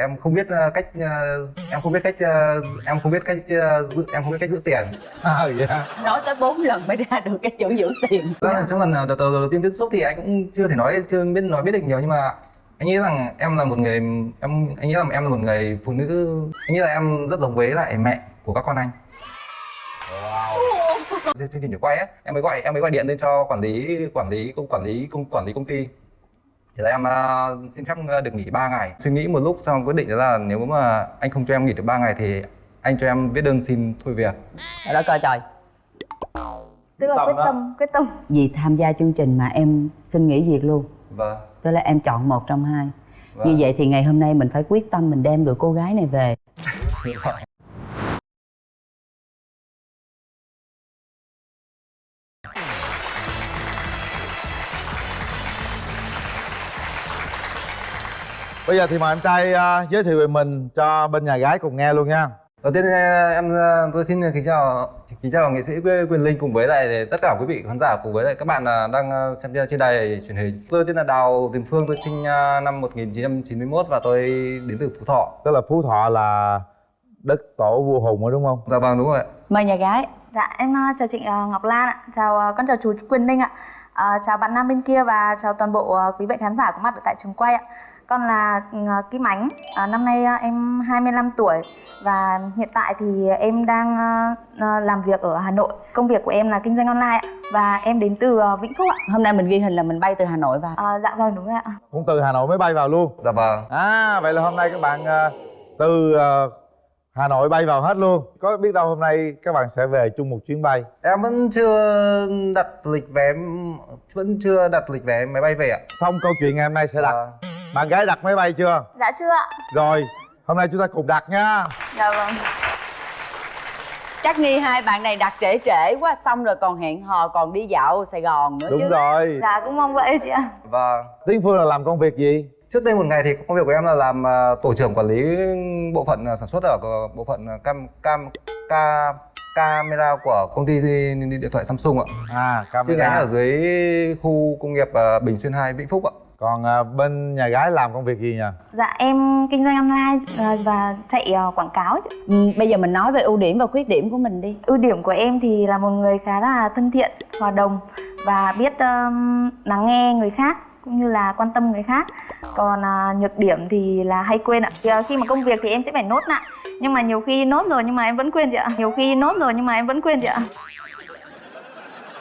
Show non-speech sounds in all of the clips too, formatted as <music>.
em không biết ờ, cách ờ, em không biết cách ờ, em không biết cách ờ, giữ em không biết cách giữ tiền. À nói tới bốn lần mới ra được cái chữ giữ tiền. Vâng, trong lần đầu, đầu, đầu tiên tiếp xúc thì anh cũng chưa thể nói chưa biết nói biết được nhiều nhưng mà anh nghĩ rằng em là một người em anh nghĩ rằng em là một người phụ nữ anh nghĩ là em rất giống với lại mẹ của các con anh. Chương trình để quay á em mới gọi em mới gọi điện lên cho quản lý quản lý công quản lý công quản lý công ty thì là em à, xin phép à, được nghỉ 3 ngày. Suy nghĩ một lúc xong quyết định đó là nếu mà anh không cho em nghỉ được 3 ngày thì anh cho em viết đơn xin thôi việc. Đất ơi trời. Tức là Tâm quyết đó. tâm quyết tâm. Vì tham gia chương trình mà em xin nghỉ việc luôn. Vâng. Tức là em chọn một trong hai. Vâng. Như vậy thì ngày hôm nay mình phải quyết tâm mình đem được cô gái này về bây giờ thì mời em trai à, giới thiệu về mình cho bên nhà gái cùng nghe luôn nha Đầu tiên ờ, em ờ, tôi xin kính chào kính chào nghệ sĩ Quyền Linh cùng với lại tất cả quý vị khán giả cùng với lại các bạn đang xem trên đài truyền hình. Tôi tên là Đào Tiền Phương, tôi sinh năm 1991 và tôi đến từ Phú Thọ. tức là phú thọ là đất tổ vua hùng rồi đúng không Dạ vâng đúng rồi ạ. Mời nhà gái dạ em chào chị Ngọc Lan ạ chào con chào chú Quyền Linh ạ chào bạn nam bên kia và chào toàn bộ quý vị khán giả có mặt ở tại trường quay ạ con là ờ, Kim Ánh. Ờ, năm nay ờ, em 25 tuổi và hiện tại thì em đang làm việc ở Hà Nội. Công việc của em là kinh doanh online ạ và em đến từ Vĩnh Phúc ạ. Hôm nay mình ghi hình là mình bay từ Hà Nội vào. Ờ, dạ vâng đúng rồi ạ. Cũng từ hà nội mới bay vào luôn. Dạ vâng. à vậy là hôm nay các bạn à, từ à, hà nội bay vào hết luôn. Có biết đâu hôm nay các bạn sẽ về chung một chuyến bay? Em vẫn chưa đặt lịch vé vẫn chưa đặt lịch vé máy bay về ạ. xong câu chuyện ngày hôm nay sẽ đặt. Vâng. Bạn gái đặt máy bay chưa? Dạ chưa ạ. Rồi hôm nay chúng ta cùng đặt nha. Dạ vâng. Chắc nghi hai bạn này đặt trễ trễ quá Xong rồi còn hẹn hò còn đi dạo Sài Gòn nữa đúng chứ. rồi. Dạ cũng mong vậy chị ạ. Vâng. tiến phương là làm công việc gì? Trước đây một ngày thì công việc của em là làm ờ, tổ trưởng quản lý bộ phận ờ, sản xuất ở bộ phận ờ, cam cam ca camera của công ty điện thoại Samsung ạ. à Chi nhánh camera ở dưới khu công nghiệp Bình Xuyên 2 Vĩnh Phúc ạ. Còn à, bên nhà gái làm công việc gì nhỉ dạ em kinh doanh online ờ, và chạy ờ, quảng cáo chị ừ, Bây giờ mình nói về ưu điểm và khuyết điểm của mình đi. Ưu điểm của em thì là một người khá là thân thiện hòa đồng và biết um, lắng nghe người khác cũng như là quan tâm người khác. Còn à, nhược điểm thì là hay quên ạ. Thì, à, khi mà công việc thì em sẽ phải nốt lại. Nhưng mà nhiều khi nốt rồi nhưng mà em vẫn quên chị ạ. Nhiều khi nốt rồi nhưng mà em vẫn quên chị ạ.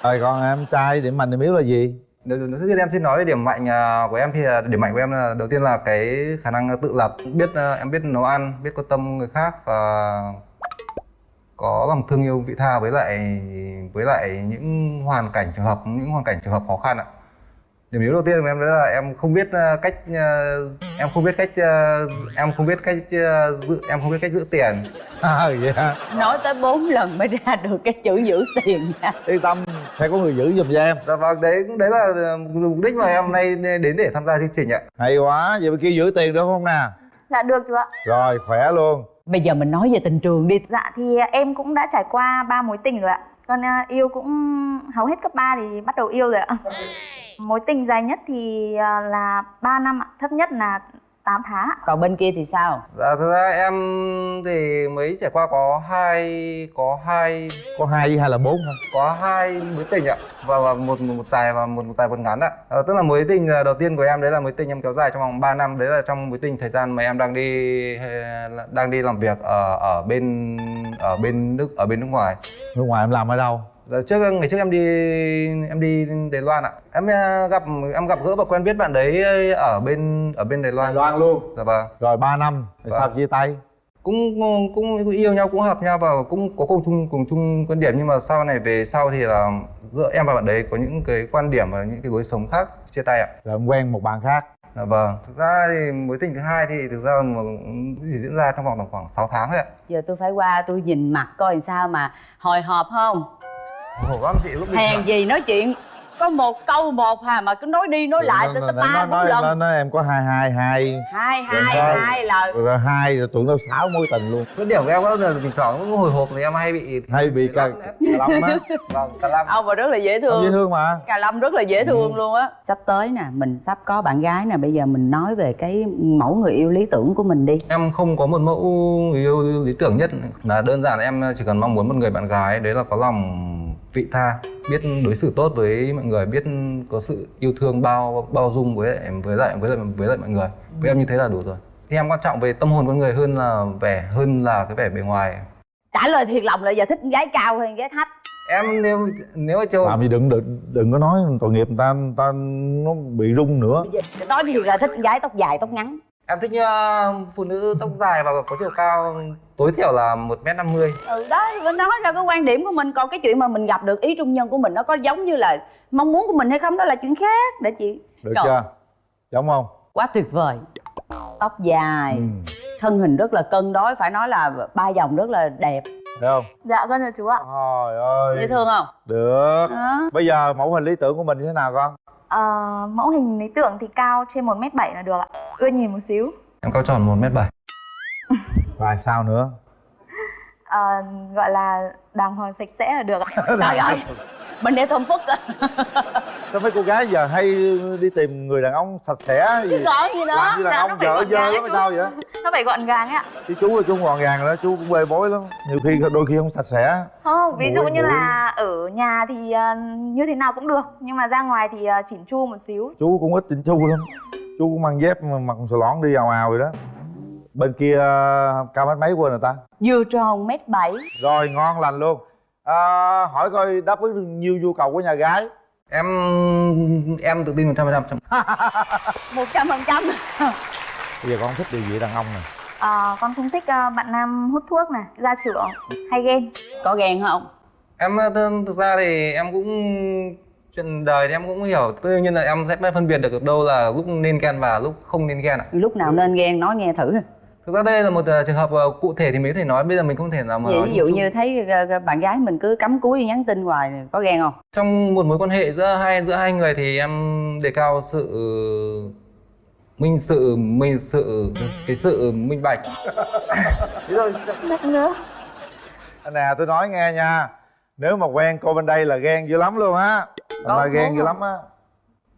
Rồi còn em trai điểm mạnh điểm yếu là gì Đầu tiên em xin nói về điểm mạnh à, của em thì là điểm mạnh của em là đầu tiên là cái khả năng à, tự lập, biết à, em biết nấu ăn, biết quan tâm người khác và có lòng thương yêu vị tha với lại với lại những hoàn cảnh trường hợp những hoàn cảnh trường hợp khó khăn ạ. Điểm yếu đầu tiên của em đó là em không biết ờ, cách ờ, em không biết cách ờ, em không biết cách giữ em không biết cách giữ tiền. <laughs> à vậy hả? Nói tới bốn lần mới ra được cái chữ giữ tiền nha. Yên tâm sẽ có người giữ giùm cho em. Dạ vâng, đấy đấy là mục đích mà em hôm nay đến để tham gia chương trình ạ. hay quá vậy bên kia giữ tiền được không nè? Dạ được chú ạ. Rồi khỏe luôn. Bây giờ mình nói về tình trường đi. Dạ thì em cũng đã trải qua ba mối tình rồi ạ con à, yêu cũng hầu hết cấp 3 thì bắt đầu yêu rồi ạ. Mối tình dài nhất thì à, là 3 năm ạ. Thấp nhất là 8 tháng ạ. Còn bên kia thì sao? Dạ thực ra em thì mới trải qua có hai có hai có hai hai là bốn có hai mối tình ạ. Và, và một, một một dài và một một dài một ngắn ạ. Ờ, tức là mối tình ờ, đầu tiên của em đấy là mối tình em kéo dài trong vòng 3 năm. Đấy là trong mối tình thời gian mà em đang đi đang đi làm việc ở ở bên ở bên nước ở bên nước ngoài. Nước ngoài em làm ở đâu Trước ngày trước em đi em đi Đài Loan ạ. Em ờ, gặp em gặp gỡ và quen biết bạn đấy ở bên ở bên Đài Loan. Loan luôn. Dạ vâng. Rồi 3 năm rồi Vâng. sao chia tay? Cũng cũng yêu nhau cũng hợp nhau và cũng có cùng chung cùng chung quan điểm. Nhưng mà sau này về sau thì là giữa em và bạn đấy có những cái quan điểm và những cái lối sống khác chia tay ạ. Rồi em quen một bạn khác. Dạ vâng. Thực ra thì mối tình thứ hai thì thực ra mà chỉ diễn ra trong vòng tầm khoảng 6 tháng thôi ạ. Giờ tôi phải qua tôi nhìn mặt coi làm sao mà hồi hộp không khổ lắm chị lúc Hèn gì nói chuyện có một câu một hà mà cứ nói đi nói lại tới ba nói, bốn lần. nói em có hai hai hai. Hai Rồi hai hai là rồi hai rồi tụi nó xáo mối tình luôn. Cái điểm của em có là thỉnh thoảng cũng hồi hộp thì em hay bị hay bị cà cà lâm á. <laughs> Vâng lâm. Ông mà rất là dễ thương. Dễ thương mà. Cà Lâm rất là dễ thương luôn á. Sắp tới nè, mình sắp có bạn gái nè Bây giờ mình nói về cái mẫu người yêu lý tưởng của mình đi. Em không có một mẫu người yêu lý tưởng nhất. Là đơn giản em chỉ cần mong muốn một người bạn gái đấy là có lòng vị tha biết đối xử tốt với mọi người biết có sự yêu thương bao bao dung với lại với lại với lại với lại mọi người. Với em như thế là đủ rồi. Thì em quan trọng về tâm hồn con người hơn là vẻ hơn là cái vẻ bề ngoài. Trả lời thiệt lòng là giờ thích gái cao hay gái thấp. Em nếu nếu mà châu làm gì đừng đừng đừng có nói tội nghiệp người ta người ta nó bị rung nữa. Bây giờ nói thiệt là thích gái tóc dài tóc ngắn em thích ờ, phụ nữ tóc dài và có chiều cao tối thiểu là một m năm mươi. Ừ đó, mới nói ra cái quan điểm của mình. Còn cái chuyện mà mình gặp được ý trung nhân của mình Nó có giống như là mong muốn của mình hay không Đó là chuyện khác để chị. Được Trời. chưa? Giống không? Quá tuyệt vời. Tóc dài, ừ. thân hình rất là cân đối Phải nói là ba dòng rất là đẹp. Thấy không? Dạ con chào chú ạ. Trời ơi. Dễ thương không? được. Đó. bây giờ mẫu hình lý tưởng của mình như thế nào con Ờ, mẫu hình lý tưởng thì cao trên 1 m bảy là được ạ. Ưa nhìn một xíu. Em cao tròn một m bảy. <laughs> Và sao nữa? Ờ, gọi là đàng hoàng sạch sẽ là được ạ. <laughs> Trời ơi. Mình để thơm phức á <laughs> sao mấy cô gái giờ hay đi tìm người đàn ông sạch sẽ gì? Gì nữa làm như đàn Dạ, ông vợ dơ lắm sao vậy? Nó phải gọn gàng ấy ạ chứ chú là chú gọn gàng đó chú cũng bê bối lắm. Nhiều khi đôi khi không sạch sẽ. Không ví dụ Mũi, như mũi. là ở nhà thì ờ, như thế nào cũng được. Nhưng mà ra ngoài thì ờ, chỉn chu một xíu. Chú cũng ít chỉnh chu lắm. Chú cũng mang dép mà mặc sờ lón đi ào ào vậy đó. Bên kia ờ, cao mét mấy quên rồi ta? Vừa tròn mét bảy. Rồi ngon lành luôn. À, hỏi coi đáp ứng được nhiều nhu cầu của nhà gái em em tự tin một trăm phần trăm <laughs> một trăm phần trăm. Bây giờ con thích điều gì đàn ông này Ờ, con không thích ờ, bạn nam hút thuốc này gia trưởng hay ghen Có ghen không? em ờ, thực ra thì em cũng chuyện đời thì em cũng hiểu. Tự nhiên là em sẽ phân biệt được đâu là lúc nên ghen và lúc không nên ghen ạ. Lúc nào nên ghen nói nghe thử thực ra đây là một ờ, trường hợp ờ, cụ thể thì mới có thể nói bây giờ mình không thể nào mà Vậy nói ví dụ chung. như thấy ờ, bạn gái mình cứ cắm cúi nhắn tin hoài có ghen không? trong một mối quan hệ giữa hai giữa hai người thì em đề cao sự minh sự minh sự cái sự minh bạch. Nữa. Nè tôi nói nghe nha. Nếu mà quen cô bên đây là ghen dữ lắm luôn á. Là ghen dữ lắm á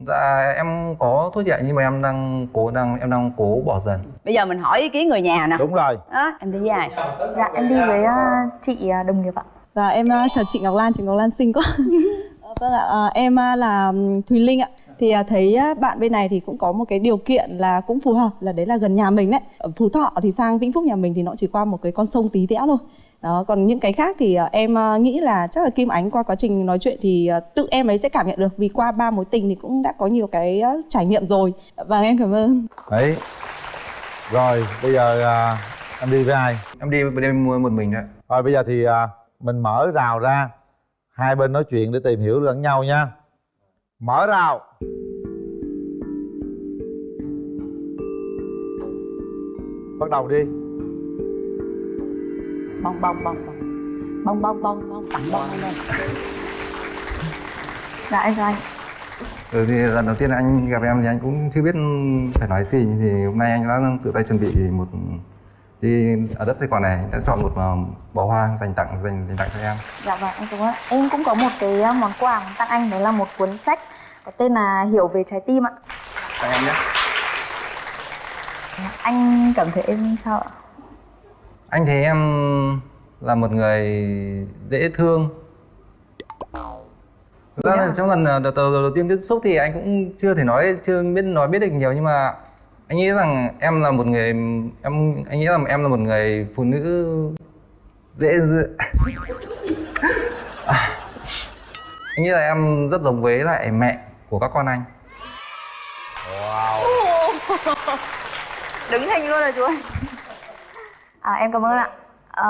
dạ em có thôi chị ạ nhưng mà em đang cố đang em đang cố bỏ dần Bây giờ mình hỏi ý kiến người nhà nè đúng rồi Đó, em đi với ai? dạ em đi với ờ, chị ờ, đồng nghiệp ạ Dạ em ờ, chào chị Ngọc Lan, chị Ngọc Lan xinh quá. <laughs> Vâng ạ, em là Thùy Linh ạ. Thì thấy bạn bên này thì cũng có một cái điều kiện là cũng phù hợp là đấy là gần nhà mình đấy. Ở Phú Thọ thì sang Vĩnh Phúc nhà mình thì nó chỉ qua một cái con sông tí tẽo thôi. Đó, còn những cái khác thì ờ, em ờ, nghĩ là chắc là Kim Ánh qua quá trình nói chuyện thì ờ, tự em ấy sẽ cảm nhận được vì qua ba mối tình thì cũng đã có nhiều cái trải nghiệm rồi. Và em cảm ơn. đấy. Rồi bây giờ à, anh đi với ai? Em đi bên em mua một mình đấy Rồi bây giờ thì à, mình mở rào ra. Hai bên nói chuyện để tìm hiểu lẫn nhau nha. Mở rào. Bắt đầu đi Bông bông bông bông Bông bông bông bông tặng lên dạ em chào anh. Ừ, thì lần đầu tiên anh gặp em thì anh cũng chưa biết phải nói gì. Thì hôm nay anh đã tự tay chuẩn bị một đi ở đất sài gòn này. Anh đã chọn một ờ, bó hoa dành tặng dành dành tặng cho em. Dạ vâng em cảm ơn. Em cũng có một cái ờ, món quà tặng anh đó là một cuốn sách có tên là hiểu về trái tim ạ. Tặng em nhé. Anh cảm thấy em sao ạ anh thấy em là một người dễ thương. Thực ra là trong lần ờ, đầu, đầu, đầu tiên tiếp xúc thì anh cũng chưa thể nói chưa biết nói biết được nhiều nhưng mà anh nghĩ rằng em là một người em anh nghĩ rằng em là một người phụ nữ dễ dựa <laughs> À, anh nghĩ là em rất giống với lại mẹ của các con anh. <laughs> Đứng hình luôn rồi chú ơi à, em cảm ơn ạ. À,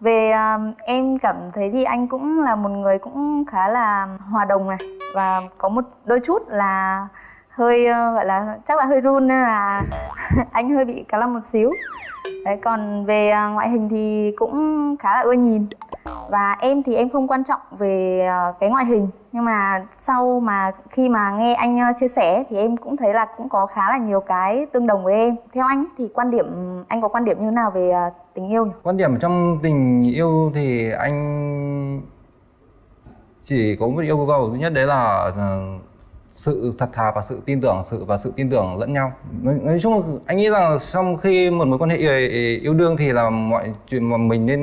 về à, em cảm thấy thì anh cũng là một người cũng khá là hòa đồng này. Và có một đôi chút là hơi ờ, gọi là chắc là hơi run nên là <laughs> anh hơi bị cá lăm một xíu. Đấy còn về à, ngoại hình thì cũng khá là ưa nhìn và em thì em không quan trọng về ờ, cái ngoại hình. Nhưng mà sau mà khi mà nghe anh ờ, chia sẻ thì em cũng thấy là cũng có khá là nhiều cái tương đồng với em. Theo anh thì quan điểm, anh có quan điểm như thế nào về ờ, tình yêu nhỉ? Quan điểm trong tình yêu thì anh chỉ có một yêu cầu. Duy nhất đấy là sự thật thà và sự tin tưởng sự và sự tin tưởng lẫn nhau. Nói, nói chung là anh nghĩ rằng trong khi một mối quan hệ ờ, yêu, đương thì là mọi chuyện mà mình nên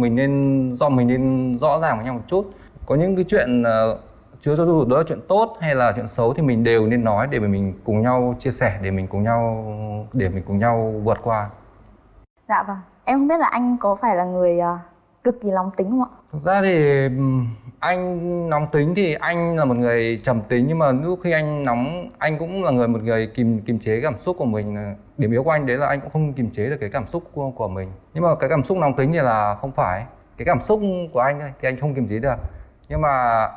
mình nên do mình nên rõ ràng với nhau một chút. Có những cái chuyện ờ, chứa cho dù đó là chuyện tốt hay là chuyện xấu thì mình đều nên nói để mình cùng nhau chia sẻ để mình cùng nhau để mình cùng nhau vượt qua. Dạ vâng. Em không biết là anh có phải là người uh, cực kỳ nóng tính không ạ Thực ra thì anh nóng tính thì anh là một người trầm tính nhưng mà lúc khi anh nóng anh cũng là người một người kìm kìm chế cảm xúc của mình. Điểm yếu của anh đấy là anh cũng không kìm chế được cái cảm xúc của, của mình. Nhưng mà cái cảm xúc nóng tính thì là không phải. Cái cảm xúc của anh thì anh không kiềm chế được. Nhưng mà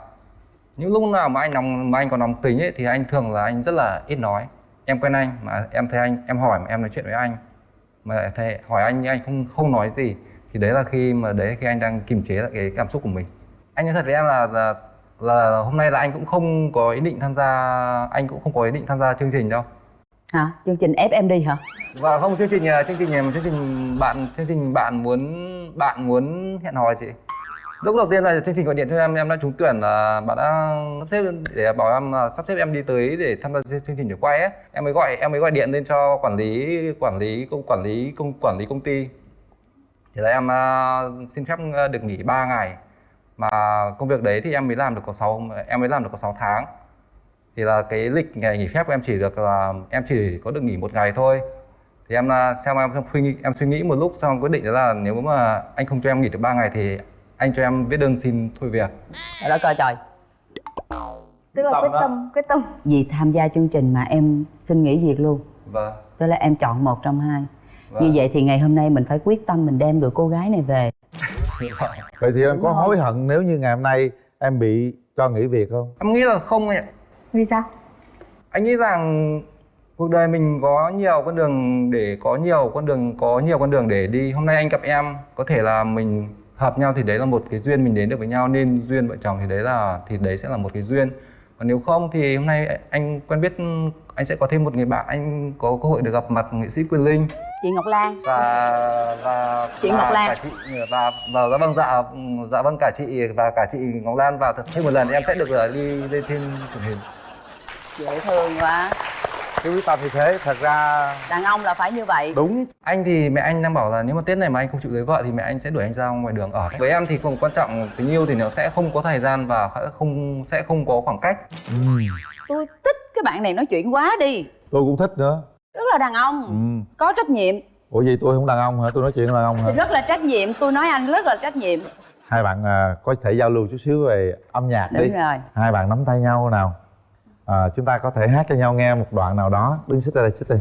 những lúc nào mà anh nóng mà anh còn nóng tính ấy thì anh thường là anh rất là ít nói. Em quen anh mà em thấy anh em hỏi mà em nói chuyện với anh mà lại thấy hỏi anh nhưng anh không không nói gì thì đấy là khi mà đấy khi anh đang kiềm chế lại cái cảm xúc của mình. Anh nói thật với em là, là là hôm nay là anh cũng không có ý định tham gia anh cũng không có ý định tham gia chương trình đâu. Hả? Chương trình ép em đi hả? Và không chương trình à, chương trình chương trình bạn chương trình bạn muốn bạn muốn hẹn hò chị. Lúc đầu tiên là chương trình gọi điện cho em em đã trúng tuyển là bạn đã sắp xếp để bảo em là sắp xếp em đi tới để tham gia chương trình để quay ấy. Em mới gọi em mới gọi điện lên cho quản lý quản lý công quản lý công quản lý công ty thì là em à, xin phép à, được nghỉ 3 ngày. Mà công việc đấy thì em mới làm được có 6 em mới làm được có 6 tháng. Thì là cái lịch ngày nghỉ phép của em chỉ được là em chỉ có được nghỉ một ngày thôi. Thì em là xem em suy nghĩ em suy nghĩ một lúc xong quyết định là nếu mà anh không cho em nghỉ được 3 ngày thì anh cho em viết đơn xin thôi việc. Trời đất ơi trời. Tức là quyết đó. tâm quyết tâm. Vì tham gia chương trình mà em xin nghỉ việc luôn. Vâng. Tức là em chọn một trong hai Vâng. như vậy thì ngày hôm nay mình phải quyết tâm mình đem được cô gái này về. <laughs> Vậy thì em Đúng có hối hận nếu như ngày hôm nay em bị cho nghỉ việc không? Em nghĩ là không ạ. Vì sao? Anh nghĩ rằng cuộc đời mình có nhiều con đường để có nhiều con đường có nhiều con đường để đi. Hôm nay anh gặp em có thể là mình hợp nhau thì đấy là một cái duyên mình đến được với nhau nên duyên vợ chồng thì đấy là thì đấy sẽ là một cái duyên. Còn nếu không thì hôm nay anh quen biết anh sẽ có thêm một người bạn anh có cơ hội được gặp mặt nghệ sĩ Quyền Linh chị Ngọc Lan. Và và Chị và Ngọc Lan. cả chị và và dạ vâng dạ dạ vâng cả chị và cả chị Ngọc Lan và thêm một lần em sẽ được ờ, đi lên trên truyền hình. Dễ thương quá. Cái quyết tâm như thế thật ra đàn ông là phải như vậy. Đúng. Anh thì mẹ anh đang bảo là nếu mà tết này mà anh không chịu lấy vợ thì mẹ anh sẽ đuổi anh ra ngoài đường ở. Với em thì không quan trọng tình yêu thì nó sẽ không có thời gian và sẽ không sẽ không có khoảng cách. Ừ. tôi thích cái bạn này nói chuyện quá đi. Tôi cũng thích nữa rất là đàn ông ừ. có trách nhiệm. Ủa gì tôi không đàn ông hả? Tôi nói chuyện đàn ông hả? Rất là trách nhiệm. Tôi nói anh rất là trách nhiệm. Hai bạn à, có thể giao lưu chút xíu về âm nhạc đi. đúng rồi. Hai bạn nắm tay nhau nào. À, chúng ta có thể hát cho nhau nghe một đoạn nào đó. Đứng xích ra đây xích đây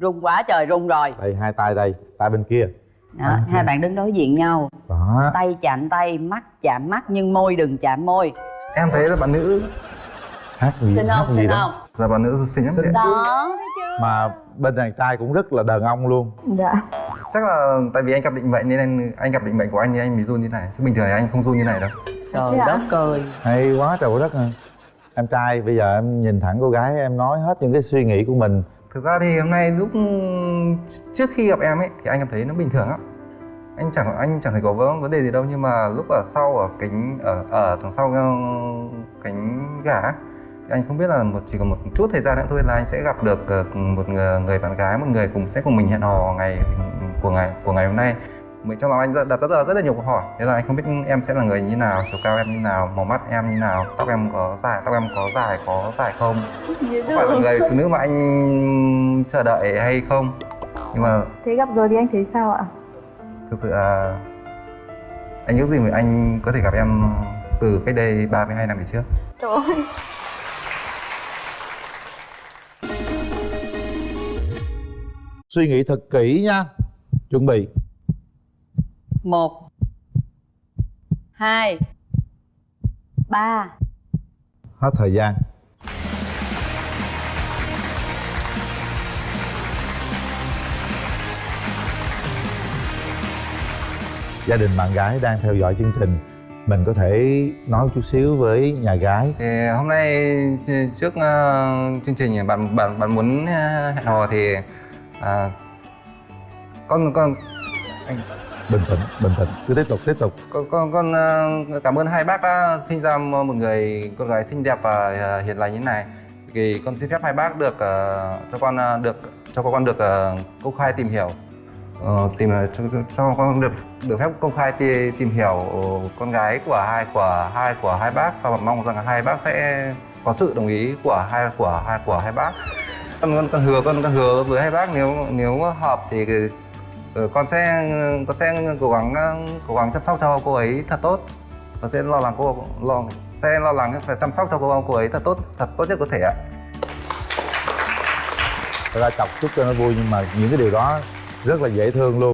rung quá trời rung rồi. Đây hai tay đây tay bên kia. Đó, hai bạn đứng đối diện nhau. Đó. Tay chạm tay mắt chạm mắt nhưng môi đừng chạm môi. Em thấy là bạn nữ hát gì xin hát không gì xin đó. không? Là bạn nữ xinh lắm ạ. đó mà bên đàn trai cũng rất là đàn ông luôn. Dạ. Chắc là tại vì anh gặp định mệnh nên anh, anh gặp định mệnh của anh nên anh mới run như này. Chứ bình thường thì anh không run như này đâu. Trời hả? đất ơi. Hay quá trời đất ơi. Em trai bây giờ em nhìn thẳng cô gái em nói hết những cái suy nghĩ của mình. Thực ra thì hôm nay lúc trước khi gặp em ấy thì anh cảm thấy nó bình thường lắm anh chẳng anh chẳng thấy có vấn đề gì đâu nhưng mà lúc ở sau ở cánh ở ở đằng sau ờ, cánh gà ấy, thì anh không biết là một chỉ còn một chút thời gian nữa thôi là anh sẽ gặp được ờ, một người, người bạn gái một người cùng sẽ cùng mình hẹn hò ngày của ngày của ngày hôm nay. Mình trong lòng anh đặt rất là rất là nhiều câu hỏi. Thế là anh không biết em sẽ là người như nào chiều cao em như nào màu mắt em như nào tóc em có dài tóc em có dài có dài không? Có phải là người phụ nữ mà anh chờ đợi hay không? Nhưng mà thế gặp rồi thì anh thấy sao ạ? Thực sự là anh ước gì mà anh có thể gặp em từ cách đây 32 năm về trước. Trời ơi suy nghĩ thật kỹ nha. Chuẩn bị. Một. Hai. Ba. Hết thời gian. Gia đình bạn gái đang theo dõi chương trình mình có thể nói chút xíu với nhà gái. Thì hôm nay trước ờ, chương trình bạn bạn bạn muốn ờ, hẹn hò thì à, con con anh. Bình tĩnh bình tĩnh. Cứ tiếp tục tiếp tục. Con con con ờ, cảm ơn hai bác đã sinh ra một người con gái xinh đẹp và ờ, hiền lành như thế này. Thì con xin phép hai bác được ờ, cho con được cho con được công khai tìm hiểu. Ờ, tìm cho, cho con được được phép công khai ti- tìm hiểu con gái của hai của hai của hai bác. Và mong rằng hai bác sẽ có sự đồng ý của hai của hai của hai bác con con, con hứa con con hứa với hai bác nếu nếu hợp thì ờ, con sẽ con sẽ cố gắng ờ, cố gắng chăm sóc cho cô ấy thật tốt con sẽ lo lắng cô lo sẽ lo lắng phải chăm sóc cho cô cô ấy thật tốt thật tốt nhất có thể ạ Thật ra chọc chút cho nó vui nhưng mà những cái điều đó rất là dễ thương luôn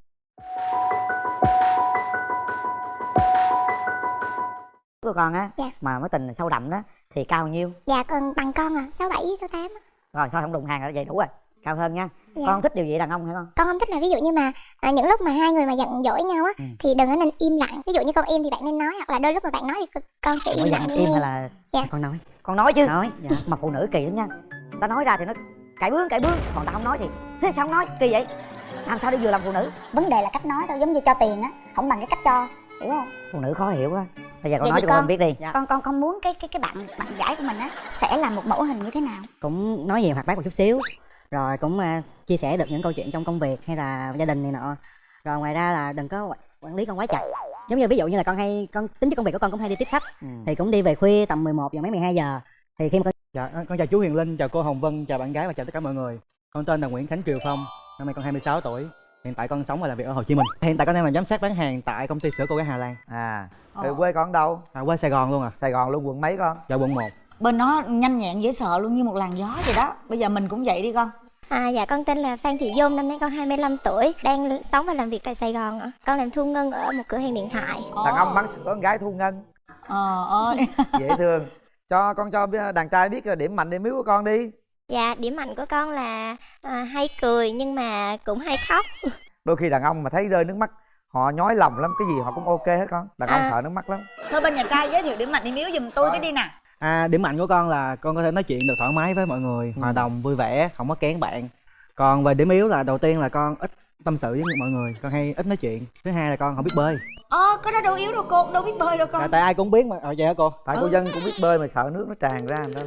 của con á Dạ. mà mối tình sâu đậm đó thì cao nhiêu Dạ còn bằng con à, 6 7 6 8. Rồi thôi không đụng hàng rồi vậy đủ rồi cao hơn nha Dạ. con thích điều gì đàn ông hay không Con không thích là ví dụ như mà à, những lúc mà hai người mà giận dỗi nhau á Ừ. thì đừng có nên im lặng. Ví dụ như con im thì bạn nên nói hoặc là đôi lúc mà bạn nói thì con sẽ im lặng im hay là Dạ. con nói con nói chứ nói dạ. mà phụ nữ kỳ lắm nha ta nói ra thì nó cãi bướng cãi bướng còn ta không nói thì thế sao không nói kỳ vậy làm sao để vừa làm phụ nữ Vấn đề là cách nói thôi, giống như cho tiền á, không bằng cái cách cho, hiểu không? phụ nữ khó hiểu quá bây giờ con Vậy nói cho con con- biết đi Dạ. Con con con muốn cái cái cái bạn bạn gái của mình á sẽ là một mẫu hình như thế nào? cũng nói nhiều hoạt bát một chút xíu rồi cũng à, chia sẻ được những câu chuyện trong công việc hay là gia đình này nọ rồi ngoài ra là đừng có quản lý con quá chặt giống như ví dụ như là con hay con tính chất công việc của con cũng hay đi tiếp khách Ừ. thì cũng đi về khuya tầm 11 giờ mấy 12 giờ thì khi mà con Dạ, con chào chú Huyền Linh, chào cô Hồng Vân, chào bạn gái và chào tất cả mọi người. Con tên là Nguyễn Khánh Kiều Phong, năm nay con 26 tuổi. Hiện tại con sống và làm việc ở Hồ Chí Minh. Hiện tại con đang là giám sát bán hàng tại công ty sữa cô gái Hà Lan. à Ờ. rồi quê con ở đâu À, quê Sài Gòn luôn à, sài gòn luôn quận mấy con dạ quận 1. bên nó nhanh nhẹn dễ sợ luôn như một làn gió vậy đó bây giờ mình cũng vậy đi con À, dạ con tên là Phan Thị Dung, năm nay con 25 tuổi, đang sống và làm việc tại Sài Gòn ạ. Con làm thu ngân ở một cửa hàng điện thoại. đàn ông bán sữa con gái thu ngân ờ ơi dễ thương cho con cho đàn trai biết điểm mạnh điểm yếu của con đi Dạ, điểm mạnh của con là à, hay cười nhưng mà cũng hay khóc. <laughs> đôi khi đàn ông mà thấy rơi nước mắt họ nhói lòng lắm cái gì họ cũng ok hết con đàn ông À. sợ nước mắt lắm thôi bên nhà trai giới thiệu điểm mạnh điểm yếu giùm tôi cái đi nè À, điểm mạnh của con là con có thể nói chuyện được thoải mái với mọi người, hòa đồng, vui vẻ, không có kén bạn. Còn về điểm yếu là đầu tiên là con ít tâm sự với mọi người, con hay ít nói chuyện. Thứ hai là con không biết bơi. ờ cái đó đâu yếu đâu cô đâu biết bơi đâu À, con tại ai cũng biết mà, ờ, vậy hả cô? tại cô dân cũng biết bơi mà sợ nước nó tràn ra đó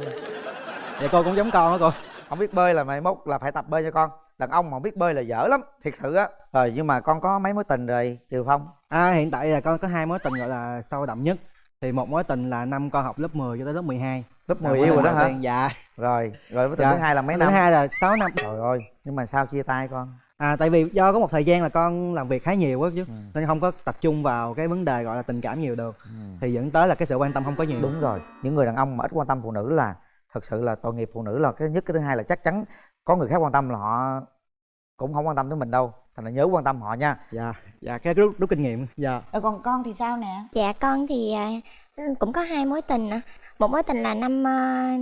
Vậy cô cũng giống con đó cô. không biết bơi là mày mốt là phải tập bơi cho con đàn ông mà không biết bơi là dở lắm thiệt sự á rồi nhưng mà con có mấy mối tình rồi Triều Phong À, hiện tại là con có hai mối tình gọi là sâu đậm nhất. Thì một mối tình là năm con học lớp 10 cho tới lớp 12. lớp Là 10 mối yêu rồi đó hả Dạ. rồi rồi mối tình Dạ. thứ hai là mấy Thứ năm hai là 6 năm. trời ơi nhưng mà sao chia tay con À tại vì do có một thời gian là con làm việc khá nhiều quá chứ Ừ. nên không có tập trung vào cái vấn đề gọi là tình cảm nhiều được thì dẫn tới là cái sự quan tâm không có nhiều. đúng rồi những người đàn ông mà ít quan tâm phụ nữ là thật sự là tội nghiệp phụ nữ là cái nhất cái thứ hai là chắc chắn có người khác quan tâm là họ cũng không quan tâm tới mình đâu thành là nhớ quan tâm họ nha Dạ, dạ cái rút, rút kinh nghiệm. Dạ. rồi còn con thì sao nè Dạ con thì à, cũng có hai mối tình. Một mối tình là năm à,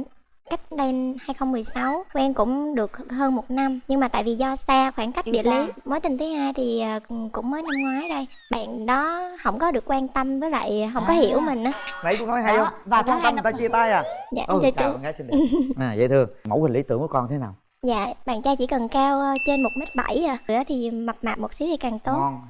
cách đây 2016 quen cũng được hơn một năm. Nhưng mà tại vì do xa khoảng cách địa xa. lý mối tình thứ hai thì à, cũng mới năm ngoái đây. Bạn đó không có được quan tâm với lại không có À. hiểu mình á. Nãy cũng nói hay Đó, không? và Không quan tâm người ta chia tay à? Dạ ừ dạ chào gái xinh đẹp. <laughs> À dễ thương. Mẫu hình lý tưởng của con thế nào? Dạ bạn trai chỉ cần cao ờ, trên một mét bảy à. Nữa thì mập mạp một xíu thì càng tốt. Ngon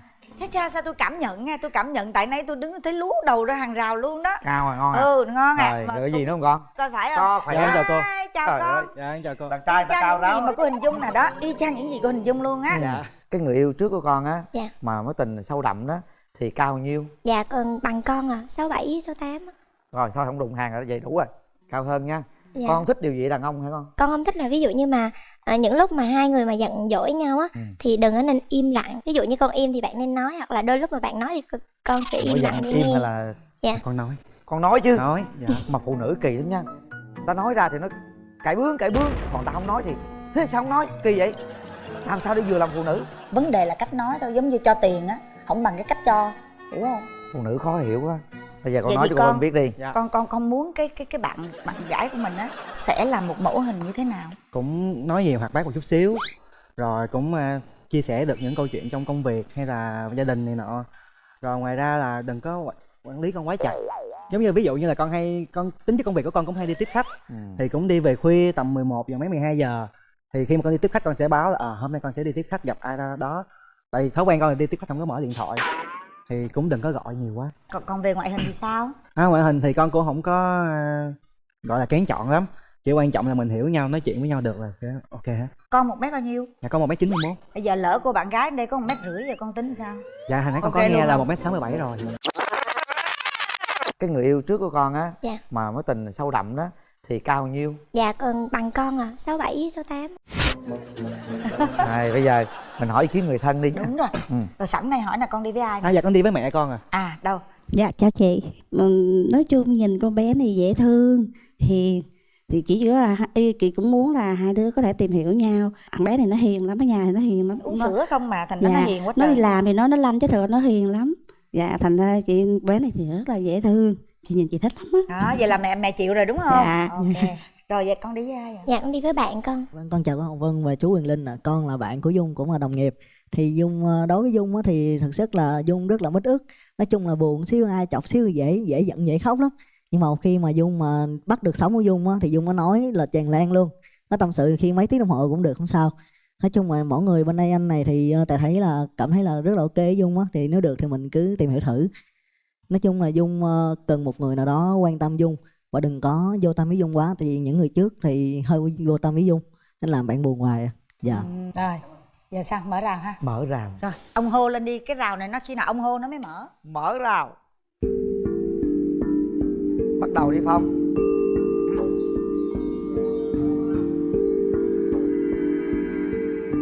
thế cha sao tôi cảm nhận nha tôi cảm nhận tại nãy tôi đứng thấy lú đầu ra hàng rào luôn đó. Cao rồi ngon à ừ ngon à rồi cái gì nữa không con? coi phải không? Cho khỏe Dạ, em chào cô. Chào Trời con. ơi. Dạ em chào cô. đàn trai ta cao những gì mà cô hình dung nè đó. Y chang những gì cô hình dung luôn á. Dạ. cái người yêu trước của con á Dạ. mà mối tình sâu đậm đó thì cao nhiêu? Dạ còn bằng con à sáu bảy sáu tám rồi thôi không đụng hàng rồi vậy đủ rồi. Cao hơn nha. Dạ. con thích điều gì đàn ông hả con? Con không thích là ví dụ như mà à, những lúc mà hai người mà giận dỗi nhau á Ừ. thì đừng có nên im lặng. Ví dụ như con im thì bạn nên nói hoặc là đôi lúc mà bạn nói thì con sẽ im lặng để im nghe hay là Con nói. con nói chứ. Nói. Dạ. <laughs> mà phụ nữ kỳ lắm nha. Ta nói ra thì nó cãi bướng cãi bướng. Còn ta không nói thì thế sao không nói? Kỳ vậy. Làm sao để vừa làm phụ nữ? Vấn đề là cách nói thôi giống như cho tiền á không bằng cái cách cho hiểu không? Phụ nữ khó hiểu quá bây giờ con Vậy nói cho con con- biết đi Dạ. con con con muốn cái cái cái bạn bạn gái của mình á sẽ là một mẫu hình như thế nào Cũng nói nhiều hoạt bát một chút xíu. Rồi cũng à, chia sẻ được những câu chuyện trong công việc hay là gia đình này nọ. rồi ngoài ra là đừng có quản- lý con quá chặt giống như ví dụ như là con hay con tính chất công việc của con cũng hay đi tiếp khách Ừ. thì cũng đi về khuya tầm 11 giờ mấy 12 giờ thì khi mà con đi tiếp khách con sẽ báo là à, hôm nay con sẽ đi tiếp khách gặp ai đó, đó tại vì thói quen con là đi tiếp khách không có mở điện thoại thì cũng đừng có gọi nhiều quá. Còn, còn về ngoại hình thì sao? À, ngoại hình thì con cũng không có à, gọi là kén chọn lắm. Chỉ quan trọng là mình hiểu nhau nói chuyện với nhau được là ok hết. Con một mét bao nhiêu? Dạ con một m chín mươi mốt. Bây giờ lỡ cô bạn gái ở đây có một mét rưỡi giờ con tính sao? Dạ hồi nãy con Ok có luôn nghe là không? một m sáu mươi bảy rồi. Cái người yêu trước của con á Dạ. mà mối tình sâu đậm đó thì cao bao nhiêu? Dạ còn bằng con à sáu bảy sáu tám. Này bây giờ mình hỏi ý kiến người thân đi đúng rồi. Ừ. rồi sẵn này hỏi là con đi với ai à dạ con đi với mẹ con à. À đâu? Dạ chào chị. Ừm, Nói chung nhìn con bé này dễ thương. Hiền Thì chỉ chỉ là chị cũng muốn là hai đứa có thể tìm hiểu nhau. Thằng bé này nó hiền lắm Ở nhà thì nó hiền lắm. Uống nó, sữa không mà thành ra nó dạ, hiền quá Nó đi trời. làm thì nó nó lanh chứ thật nó hiền lắm. Dạ thành ra chị bé này thì rất là dễ thương. Chị nhìn chị thích lắm á. Đó vậy là mẹ mẹ chịu rồi đúng không? Dạ. ok rồi vậy con đi với ai à dạ con đi với bạn con Vâng, con chào cô Hồng Vân và chú Quyền Linh ạ. Con là bạn của Dung cũng là đồng nghiệp. Thì Dung ờ, đối với Dung á, thì thực chất là Dung rất là mít ức. Nói chung là buồn xíu ai chọc xíu dễ dễ giận dễ khóc lắm. Nhưng mà khi mà Dung mà bắt được sống của Dung á, thì Dung nó nói là tràn lan luôn. Nó tâm sự khi mấy tiếng đồng hồ cũng được không sao. Nói chung là mỗi người bên đây anh này thì ờ, tại thấy là cảm thấy là rất là ok với Dung á thì nếu được thì mình cứ tìm hiểu thử. Nói chung là Dung ờ, cần một người nào đó quan tâm Dung và đừng có vô tâm với Dung quá vì những người trước thì hơi vô tâm với Dung nên làm bạn buồn hoài à. Dạ. rồi giờ sao? Mở rào ha. Mở rào. Rồi ông hô lên đi cái rào này nó khi nào ông hô nó mới mở. Mở rào. Bắt đầu đi phong.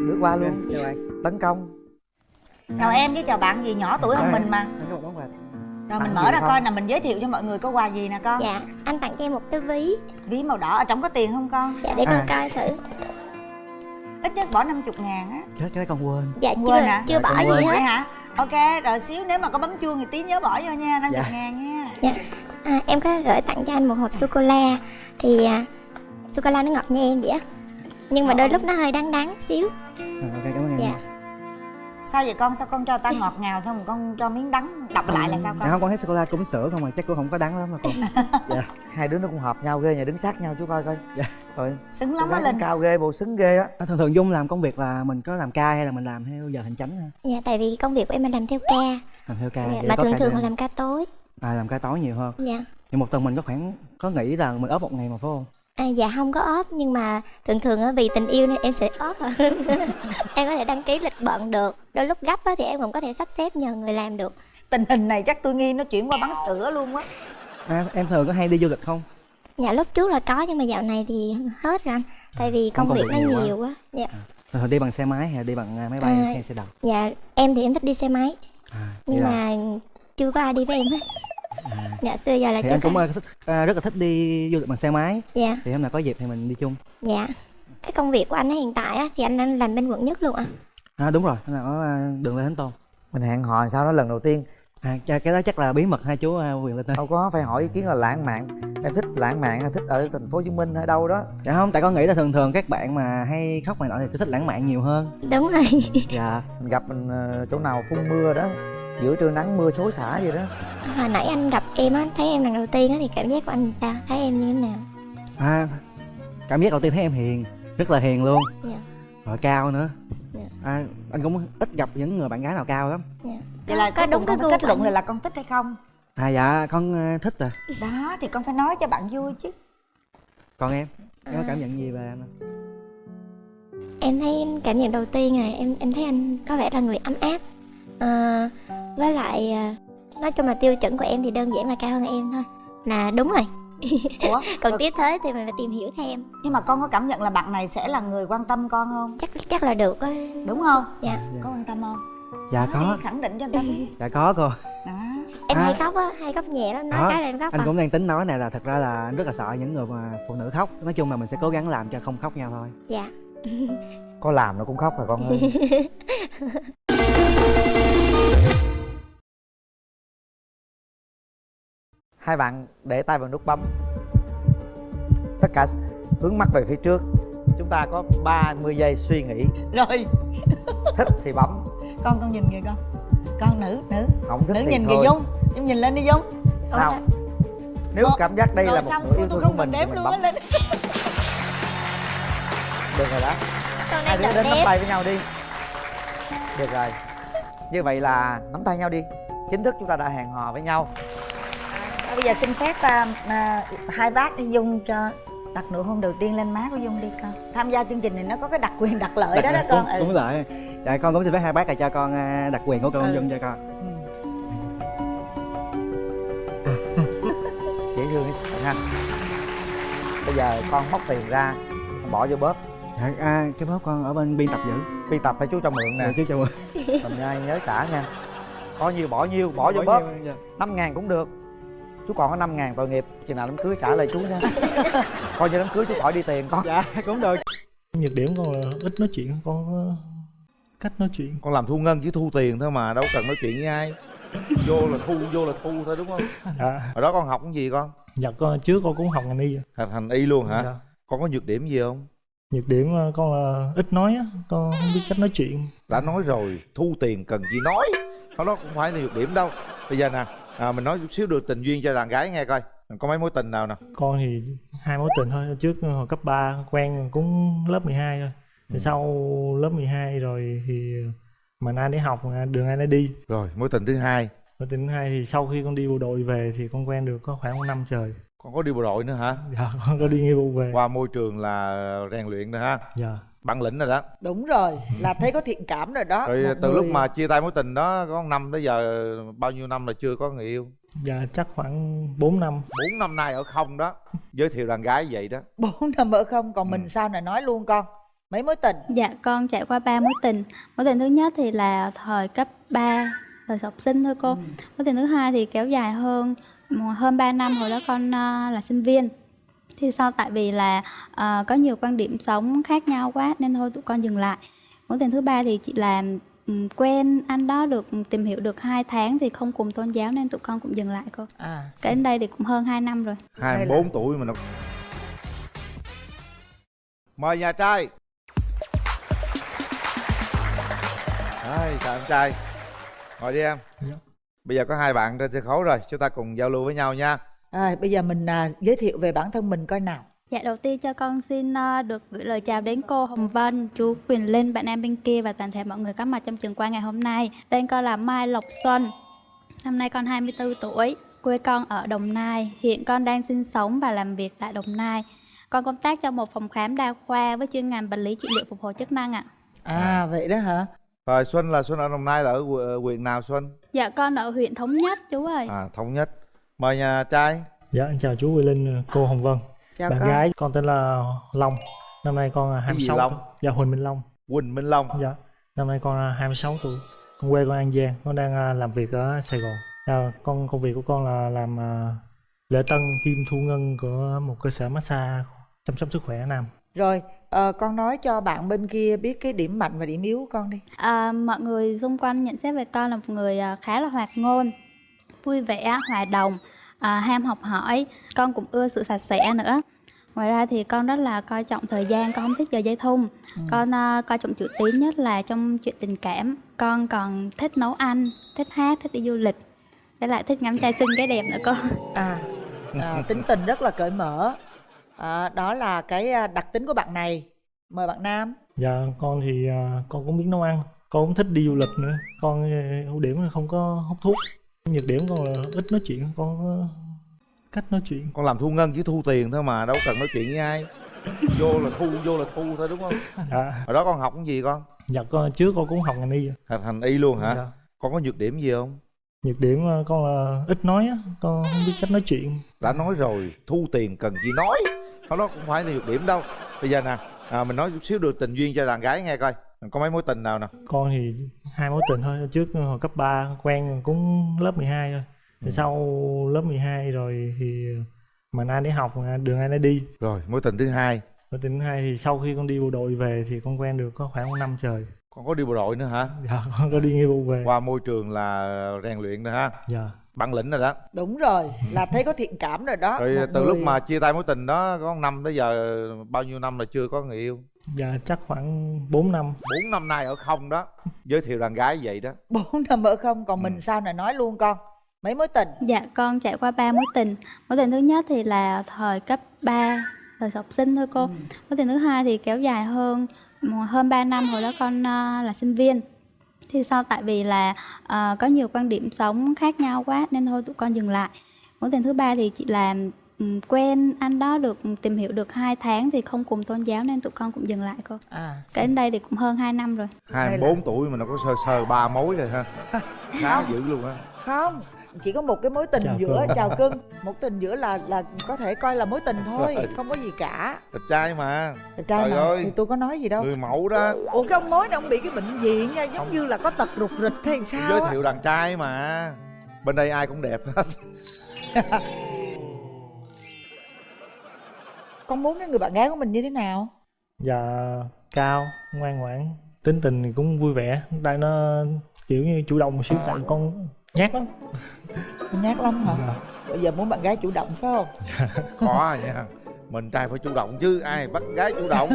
Bước qua luôn. Chào bạn tấn công. Chào em với chào bạn gì nhỏ tuổi hơn mình mà rồi mình mở ra không? coi nè mình giới thiệu cho mọi người có quà gì nè con. Dạ anh tặng cho em một cái ví. Ví màu đỏ ở trong có tiền không con? Dạ để con À. coi thử. Ít nhất bỏ 50 ngàn á. Chết cái con quên. Dạ Quên chưa hả? chưa Dạ, bỏ con gì vậy hết hả? Ok rồi xíu nếu mà có bấm chuông thì tí nhớ bỏ vô nha 50 Dạ. ngàn nha. À, em có gửi tặng cho anh một hộp sô cô la thì à, sô cô la nó ngọt như em vậy á. Nhưng mà đôi lúc nó hơi đắng đắng xíu. À, ok cảm ơn em. Dạ sao vậy con? Sao con cho ta ngọt ngào xong rồi con cho miếng đắng đọc lại là sao dạ con không con thấy sô cô la cũng sữa không mà chắc cũng không có đắng lắm mà con. <laughs> Hai đứa nó cũng hợp nhau ghê nhà đứng sát nhau chú coi coi. Dạ. rồi xứng lắm á linh. cao ghê bộ xứng ghê á. À, thường thường dung làm công việc là mình có làm ca hay là mình làm theo giờ hành chánh ha dạ tại vì công việc của em là làm theo ca. Làm theo ca dạ, mà thường thường là làm ca tối. À làm ca tối nhiều hơn. Dạ. Thì một tuần mình có khoảng có nghĩ là mình ốp một ngày mà phải không À, dạ không có ốp nhưng mà thường thường á vì tình yêu nên em sẽ ốp à. <laughs> em có thể đăng ký lịch bận được. Đôi lúc gấp á thì em cũng có thể sắp xếp nhờ người làm được. Tình hình này chắc tôi nghi nó chuyển qua bán sữa luôn á à, em thường có hay đi du lịch không? Dạ lúc trước là có nhưng mà dạo này thì hết rồi anh. Tại vì công, công việc nó nhiều quá. nhiều quá dạ. Thường thường đi bằng xe máy hay đi bằng à, máy bay À, hay xe đạp? dạ em thì em thích đi xe máy. À, nhưng là- mà chưa có ai đi với em hết à, dạ xưa giờ là thì chưa anh cũng à, thích, à, rất là thích đi du lịch bằng xe máy. Dạ. Thì hôm nào có dịp thì mình đi chung. Dạ. Cái công việc của anh ấy hiện tại á thì anh đang làm bên quận nhất luôn ạ. À đúng rồi nó ở à, đường Lê Thánh Tôn. Mình hẹn hò sao đó lần đầu tiên. À cái cái đó chắc là bí mật hai chú à, quyền linh đâu có phải hỏi ý kiến là lãng mạn. Em thích lãng mạn hay thích ở thành phố hồ chí minh hay đâu đó. Dạ không tại con nghĩ là thường thường các bạn mà hay khóc này nọ thì sẽ thích lãng mạn nhiều hơn. Đúng rồi. Dạ. Mình gặp mình ờ, chỗ nào phun mưa đó giữa trưa nắng mưa xối xả vậy đó. Hồi nãy anh gặp em á thấy em lần đầu tiên á thì cảm giác của anh sao? Thấy em như thế nào? À cảm giác đầu tiên thấy em hiền rất là hiền luôn. Dạ. Rồi cao nữa. Dạ. à, anh cũng ít gặp những người bạn gái nào cao lắm. Dạ. Vậy là có có đúng cái kết luận của là anh. con thích hay không? À dạ con à, thích à đó thì con phải nói cho bạn vui chứ. Còn em? Em có À. cảm nhận gì về em em thấy cảm nhận đầu tiên là em em thấy anh có vẻ là người ấm áp à, với lại à, nói chung là tiêu chuẩn của em thì đơn giản là cao hơn em thôi. Là đúng rồi. <laughs> Ủa? <laughs> Còn rồi- tiếp tới thì mình phải tìm hiểu thêm. Nhưng mà con có cảm nhận là bạn này sẽ là người quan tâm con không? Chắc chắc là được á. Đúng không? Dạ. Có quan tâm không? Dạ Nói có. đi, khẳng định cho người ta <laughs> dạ có cô. Đó. Em À. hay khóc á hay khóc nhẹ lắm. Nói Đó, cái là em khóc anh à. cũng đang tính nói này là thật ra là anh rất là sợ những người mà phụ nữ khóc. Nói chung là mình sẽ cố gắng làm cho không khóc nhau thôi. Dạ có làm nó cũng khóc rồi con ơi? <laughs> Hai bạn để tay vào nút bấm. Tất cả hướng mắt về phía trước. Chúng ta có 30 giây suy nghĩ. Rồi. <laughs> Thích thì bấm. Con con nhìn kìa con. Con nữ nữ. Không thích nữ thì nhìn thôi. Kìa dung. Dung nhìn lên đi dung. Nào. nếu Một, cảm giác đây là một xong. nửa yêu tôi thương không của mình đếm mình luôn bấm. á lên. Được rồi đó con hai đang đứa chọn đến nắm tay với nhau đi. Được rồi. Như vậy là nắm tay nhau đi. Chính thức chúng ta đã hẹn hò với nhau. À, bây giờ xin phép à, à, hai bác đi dung cho đặt nụ hôn đầu tiên lên má của dung đi con. Tham gia chương trình này nó có cái đặc quyền đặc lợi đó đó con. cũng, cũng lợi dạ con cũng xin phép hai bác là cho con à, đặc quyền của con Ừ. dung cho con. <laughs> Dễ thương ha? Bây giờ con móc tiền ra bỏ vô bóp dạ, à, cái bóp con ở bên biên tập giữ. Biên tập phải chú cho mượn nè. Dạ, chú cho mượn. <laughs> Cầm nha nhớ trả nha. Có nhiêu bỏ nhiêu bỏ vô bóp. dạ. năm ngàn cũng được. Chú còn có năm ngàn tội nghiệp. Chừng nào đám cưới trả lại chú nha. <laughs> Coi như đám cưới chú khỏi đi tiền con. Dạ cũng được. Nhược điểm con là ít nói chuyện con có cách nói chuyện. Con làm thu ngân chứ thu tiền thôi mà đâu cần nói chuyện với ai. Vô là thu vô là thu thôi đúng không? <laughs> Dạ. Hồi đó con học cái gì con? Dạ con trước con cũng học ngành y. Thành thành y luôn hả? Dạ. con có nhược điểm gì không nhược điểm ờ, con là ít nói á con không biết cách nói chuyện. Đã nói rồi thu tiền cần gì nói. Đó đó cũng phải là nhược điểm đâu. Bây giờ nè à, mình nói chút xíu được tình duyên cho đàn gái nghe coi. Mình có mấy mối tình nào nè? Con thì hai mối tình thôi. Trước hồi cấp 3 quen cũng lớp 12 thôi thì sau lớp 12 rồi thì mình ai để học đường ai đi. Rồi mối tình thứ hai. Mối tình thứ hai thì sau khi con đi bộ đội về thì con quen được có khoảng năm trời con có đi bộ đội nữa hả? Dạ con có đi nghĩa vụ về. Qua môi trường là rèn luyện nữa ha. Dạ. Bản lĩnh rồi đó. Đúng rồi là thấy có thiện cảm rồi đó rồi Một từ lúc người- mà chia tay mối tình đó có năm tới giờ bao nhiêu năm là chưa có người yêu? Dạ chắc khoảng 4 năm. Bốn năm nay ở không đó. Giới thiệu đàn gái vậy đó. <laughs> Bốn năm ở không còn mình sao này nói luôn con. Mấy mối tình? Dạ con trải qua ba mối tình. Mối tình thứ nhất thì là thời cấp 3 Thời học sinh thôi cô. Mối tình thứ hai thì kéo dài hơn hơn 3 năm hồi đó con à, là sinh viên. Thì sau tại vì là à, có nhiều quan điểm sống khác nhau quá nên thôi tụi con dừng lại. Mối tình thứ ba thì chị làm ừm, quen anh đó được tìm hiểu được 2 tháng thì không cùng tôn giáo nên tụi con cũng dừng lại cô. À. Cái đến đây thì cũng hơn 2 năm rồi. Hai bốn tuổi mà nó mời nhà trai. Đấy, chào em trai. Ngồi đi em bây giờ có hai bạn trên sân khấu rồi chúng ta cùng giao lưu với nhau nha à, bây giờ mình à, giới thiệu về bản thân mình coi nào Dạ đầu tiên cho con xin ờ, được gửi lời chào đến cô Hồng Vân, chú Quyền Linh, bạn em bên kia và toàn thể mọi người có mặt trong trường quay ngày hôm nay. Tên con là Mai Lộc Xuân. Năm nay con 24 tuổi, quê con ở Đồng Nai. Hiện con đang sinh sống và làm việc tại Đồng Nai. Con công tác trong một phòng khám đa khoa với chuyên ngành vật lý trị liệu phục hồi chức năng ạ. à vậy đó hả rồi xuân là xuân ở đồng nai là ở hù- huyện nào xuân Dạ con ở huyện Thống Nhất chú ơi. à thống nhất. Mời nhà trai. Dạ em chào chú Quỳ Linh cô Hồng Vân. Chào bạn con. gái con tên là Long. Năm nay con là Cái gì 26 Long? tuổi. dạ Huỳnh Minh Long. Quỳnh Minh Long. Dạ năm nay con là 26 tuổi. Con quê con An Giang con đang à, làm việc ở Sài Gòn. À, con công việc của con là làm à, lễ tân kim thu ngân của một cơ sở massage chăm sóc sức khỏe nam rồi ờ, con nói cho bạn bên kia biết cái điểm mạnh và điểm yếu của con đi À, mọi người xung quanh nhận xét về con là một người à, khá là hoạt ngôn, vui vẻ, hòa đồng, à, ham học hỏi. Con cũng ưa sự sạch sẽ nữa. Ngoài ra thì con rất là coi trọng thời gian, con không thích giờ dây thun. Con à, coi trọng chữ tín nhất là trong chuyện tình cảm. Con còn thích nấu ăn, thích hát, thích đi du lịch. Với lại thích ngắm trai xinh cái đẹp nữa cô. à, à tính tình rất là cởi mở à, đó là cái à, đặc tính của bạn này. Mời bạn nam. Dạ con thì à, con cũng biết nấu ăn. Con cũng thích đi du lịch nữa. Con à, ưu điểm là không có hút thuốc. Nhược điểm con là ít nói chuyện. Con có cách nói chuyện. Con làm thu ngân chứ thu tiền thôi mà đâu cần nói chuyện với ai. Vô là thu vô là thu thôi đúng không? Dạ. Hồi đó con học cái gì con? Dạ con trước con cũng học ngành y. Thành thành y luôn hả? Dạ. con có nhược điểm gì không? Nhược điểm con là ít nói á. Con không biết cách nói chuyện đã nói rồi thu tiền cần gì nói. Đó đó cũng phải là nhược điểm đâu. Bây giờ nè à, mình nói chút xíu được tình duyên cho đàn gái nghe coi. Có mấy mối tình nào nè? Con thì hai mối tình thôi. Trước hồi cấp 3 quen cũng lớp 12 thôi. Thì Ừ. sau lớp 12 rồi thì mình ai để học đường ai đi. Rồi mối tình thứ hai. Mối tình thứ hai thì sau khi con đi bộ đội về thì con quen được có khoảng một năm trời. Con có đi bộ đội nữa hả? Dạ con có đi nghĩa vụ về. Qua môi trường là rèn luyện nữa ha. Dạ bản lĩnh rồi đó. Đúng rồi là thấy có thiện cảm rồi đó rồi Một từ lúc người- mà chia tay mối tình đó có năm tới giờ bao nhiêu năm là chưa có người yêu? Dạ chắc khoảng 4 năm. Bốn năm nay ở không đó giới thiệu đàn gái vậy đó. <laughs> Bốn năm ở không còn mình sao này nói luôn con mấy mối tình? Dạ con trải qua ba mối tình. Mối tình thứ nhất thì là thời cấp 3 Thời học sinh thôi cô. Mối tình thứ hai thì kéo dài hơn hơn 3 năm hồi đó con ờ, là sinh viên Thì sau tại vì là ờ, có nhiều quan điểm sống khác nhau quá Nên thôi tụi con dừng lại. Mối tình thứ ba thì chị làm ừm, quen anh đó được tìm hiểu được 2 tháng thì không cùng tôn giáo nên tụi con cũng dừng lại cô. À. Cái đến đây thì cũng hơn 2 năm rồi. Hai mươi bốn tuổi mà nó có sơ sơ ba mối rồi ha. Khá dữ luôn á. Không chỉ có một cái mối tình Chào giữa cưng. chào cưng. <laughs> Một tình giữa là là có thể coi là mối tình thôi không có gì cả. Đẹp trai mà. Đẹp trai Trời mà ơi. thì tôi có nói gì đâu. Người mẫu đó. Ủa cái ông mối này ông bị cái bệnh viện nha giống như là có tật rụt rịch hay sao giới thiệu đàn trai mà. Bên đây ai cũng đẹp hết. <laughs> Con muốn cái người bạn gái của mình như thế nào? Dạ cao ngoan ngoãn tính tình thì cũng vui vẻ. Đây nó kiểu như chủ động một xíu tại con nhát lắm. Nhát lắm hả? Dạ. bây giờ muốn bạn gái chủ động phải không? <laughs> Khó nha mình trai phải chủ động chứ ai bắt gái chủ động?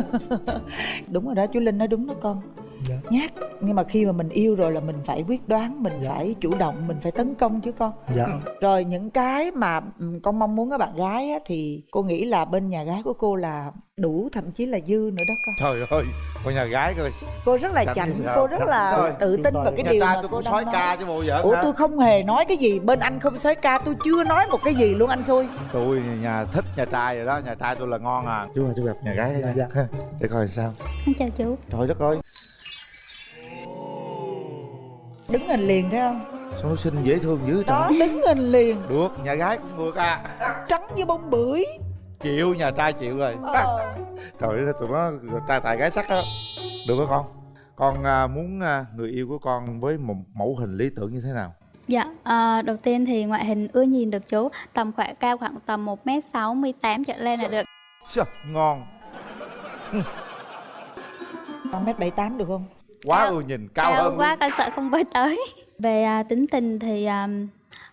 <laughs> Đúng rồi đó chú linh nói đúng đó con Dạ. nhát. Nhưng mà khi mà mình yêu rồi là mình phải quyết đoán mình phải chủ động mình phải tấn công chứ con. Dạ. Rồi những cái mà ừm, con mong muốn ở bạn gái á, thì cô nghĩ là bên nhà gái của cô là đủ thậm chí là dư nữa đó con. Trời ơi con nhà gái coi. Cô rất là Chảnh cô rất là Rồi. tự tin vào cái Nhà điều trai mà tôi cô sói nói. ca chứ bộ giỡn ủa tôi không hề nói cái gì bên anh không sói ca tôi chưa nói một cái gì luôn anh xui. Tôi nhà thích nhà trai rồi đó nhà trai tôi là ngon à. Chú ơi chú gặp nhà gái Dạ. <laughs> để coi sao. Con chào chú. Trời đất ơi đứng hình liền thấy không? Sao nó xinh dễ thương dữ đó trời đứng hình liền. Được nhà gái cũng được à. Trắng như bông bưởi. Chịu nhà trai chịu rồi. Ờ. trời ơi tụi nó trai tài gái sắc á được hả con? Con à, muốn à, người yêu của con với một mẫu hình lý tưởng như thế nào? Dạ, à, đầu tiên thì ngoại hình ưa nhìn được chú. Tầm khoảng cao khoảng tầm 1m68 trở lên là được. Chà, ngon. Con mét bảy tám được không quá ưa nhìn cao, Cao hơn. quá con sợ không với tới. <laughs> Về à, tính tình thì à,